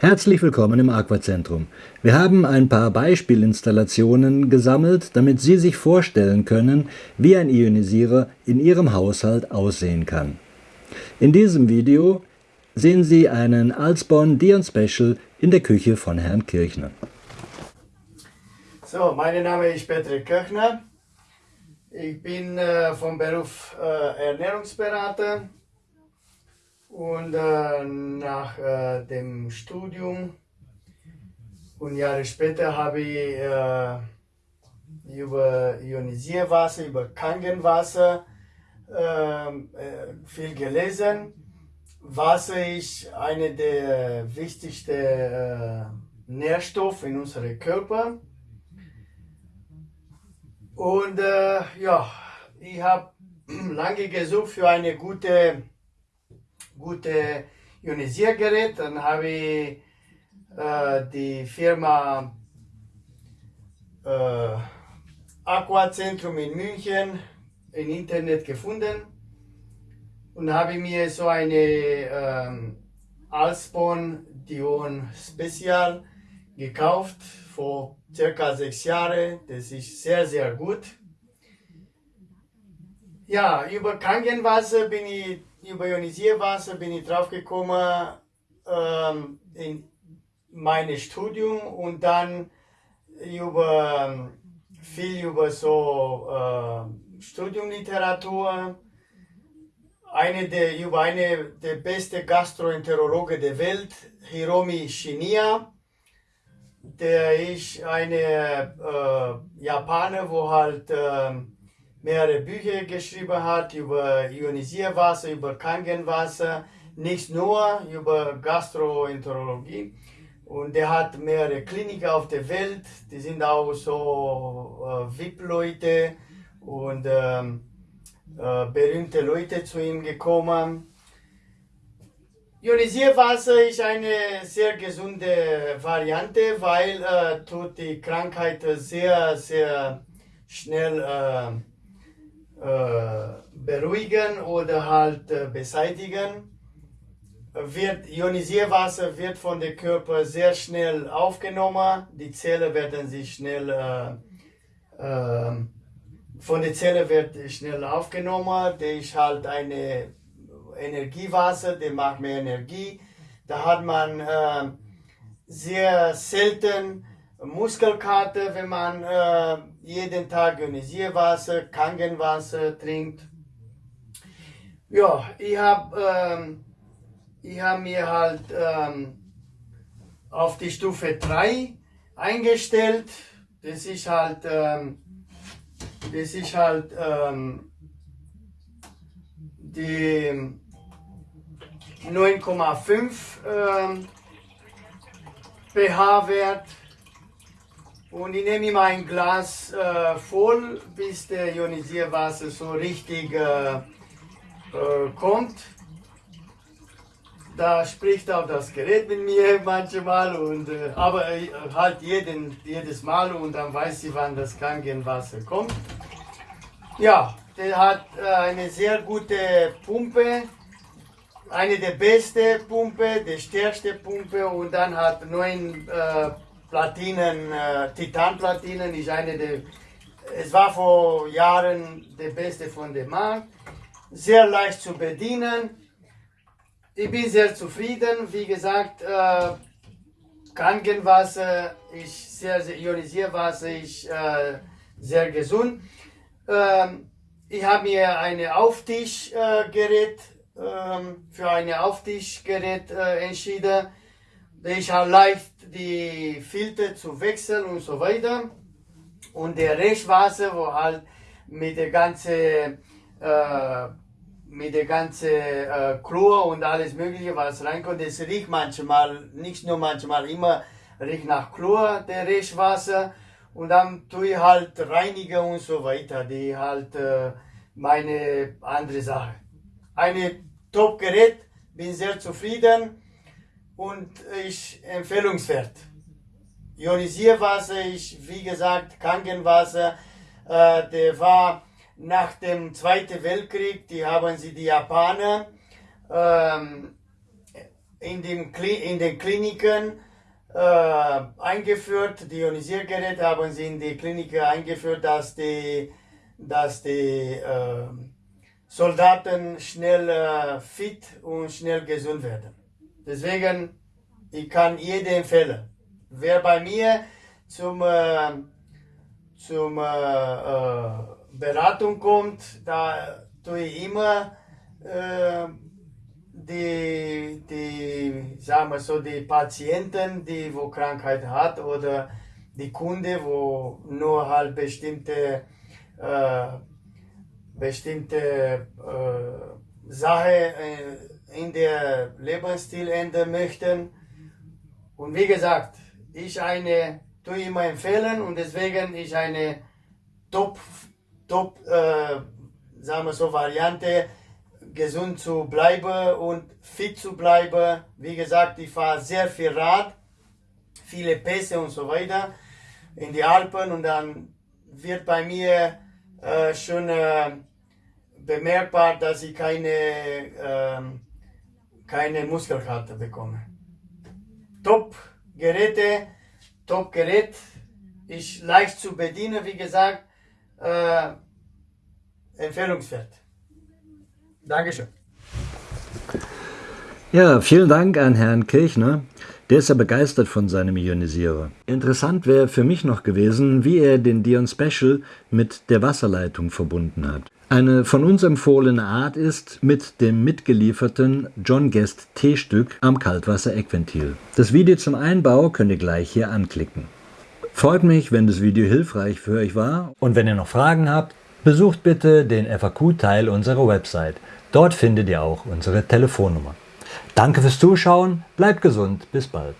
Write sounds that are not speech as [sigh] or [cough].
Herzlich willkommen im Aquazentrum. Wir haben ein paar Beispielinstallationen gesammelt, damit Sie sich vorstellen können, wie ein Ionisierer in Ihrem Haushalt aussehen kann. In diesem Video sehen Sie einen Alsborn Dion Special in der Küche von Herrn Kirchner. So, mein Name ist Patrick Kirchner. Ich bin äh, vom Beruf äh, Ernährungsberater und äh, nach äh, dem Studium und Jahre später habe ich äh, über Ionisierwasser, über Kangenwasser ähm, äh, viel gelesen. Wasser ist einer der wichtigsten äh, Nährstoffe in unserem Körper. Und äh, ja, ich habe [clears throat] lange gesucht für eine gute gute Ionisiergerät. Dann habe ich äh, die Firma äh, Aquazentrum in München im Internet gefunden und habe mir so eine ähm, Alsbon Dion Spezial gekauft vor circa sechs Jahren. Das ist sehr, sehr gut. Ja, über Kangenwasser bin ich über Ionisierwasser bin ich drauf gekommen ähm, in mein Studium und dann über viel über so äh, Studiumliteratur. Eine der, über eine der besten Gastroenterologen der Welt, Hiromi Shinya. Der ist eine äh, Japaner, wo halt äh, mehrere Bücher geschrieben hat über Ionisierwasser, über Kangenwasser, nicht nur über Gastroenterologie. Und er hat mehrere Kliniken auf der Welt, die sind auch so äh, VIP-Leute und ähm, äh, berühmte Leute zu ihm gekommen. Ionisierwasser ist eine sehr gesunde Variante, weil äh, tut die Krankheit sehr, sehr schnell äh, beruhigen oder halt äh, beseitigen. Wird, Ionisierwasser wird von der Körper sehr schnell aufgenommen. Die Zellen werden sich schnell, äh, äh, von der Zelle wird schnell aufgenommen. Der ist halt eine Energiewasser, der macht mehr Energie. Da hat man äh, sehr selten Muskelkater, wenn man äh, jeden Tag Ionisierwasser, Kangenwasser trinkt. Ja, ich habe ähm, hab mir halt ähm, auf die Stufe 3 eingestellt. Das ist halt, ähm, das ist halt ähm, die 9,5 ähm, pH-Wert. Und ich nehme immer ein Glas äh, voll, bis der Ionisierwasser so richtig äh, äh, kommt. Da spricht auch das Gerät mit mir manchmal, und, äh, aber äh, halt jeden, jedes Mal und dann weiß ich, wann das Krankenwasser kommt. Ja, der hat äh, eine sehr gute Pumpe, eine der besten Pumpe, die stärkste Pumpe und dann hat neun Platinen, äh, Titanplatinen ist eine der, es war vor Jahren der beste von dem Markt. Sehr leicht zu bedienen. Ich bin sehr zufrieden. Wie gesagt, äh, Krankenwasser ist sehr, sehr Ionisierwasser ist äh, sehr gesund. Ähm, ich habe mir ein Auftischgerät ähm, für ein Auftischgerät äh, entschieden habe leicht die Filter zu wechseln und so weiter. Und der Restwasser, wo halt mit der ganzen äh, mit der ganzen äh, Chlor und alles mögliche, was reinkommt, das riecht manchmal, nicht nur manchmal, immer riecht nach Chlor, der Restwasser. Und dann tue ich halt reinigen und so weiter, die halt äh, meine andere Sache. Eine Top-Gerät, bin sehr zufrieden und ist empfehlungswert. Ionisierwasser ist, wie gesagt, Krankenwasser. Äh, der war nach dem Zweiten Weltkrieg, die haben sie die Japaner ähm, in, dem, in den Kliniken äh, eingeführt. Die Ionisiergeräte haben sie in die Kliniken eingeführt, dass die, dass die äh, Soldaten schnell äh, fit und schnell gesund werden. Deswegen, ich kann jedem empfehlen, wer bei mir zum, äh, zum äh, äh, Beratung kommt, da tue ich immer äh, die, die, sagen wir so, die Patienten, die wo Krankheit hat oder die Kunde, wo nur halt bestimmte, äh, bestimmte äh, Sache äh, in der Lebensstil ändern möchten. Und wie gesagt, ich eine, tue immer empfehlen und deswegen ich eine Top, Top, äh, sagen wir so, Variante, gesund zu bleiben und fit zu bleiben. Wie gesagt, ich fahre sehr viel Rad, viele Pässe und so weiter in die Alpen und dann wird bei mir äh, schon äh, bemerkbar, dass ich keine, äh, keine Muskelkater bekomme. Top Geräte, Top Gerät, ist leicht zu bedienen, wie gesagt, äh, empfehlungswert. Dankeschön. Ja, vielen Dank an Herrn Kirchner. Der ist ja begeistert von seinem Ionisierer. Interessant wäre für mich noch gewesen, wie er den Dion Special mit der Wasserleitung verbunden hat. Eine von uns empfohlene Art ist mit dem mitgelieferten John Guest T-Stück am Kaltwasser-Eckventil. Das Video zum Einbau könnt ihr gleich hier anklicken. Freut mich, wenn das Video hilfreich für euch war und wenn ihr noch Fragen habt, besucht bitte den FAQ-Teil unserer Website. Dort findet ihr auch unsere Telefonnummer. Danke fürs Zuschauen, bleibt gesund, bis bald.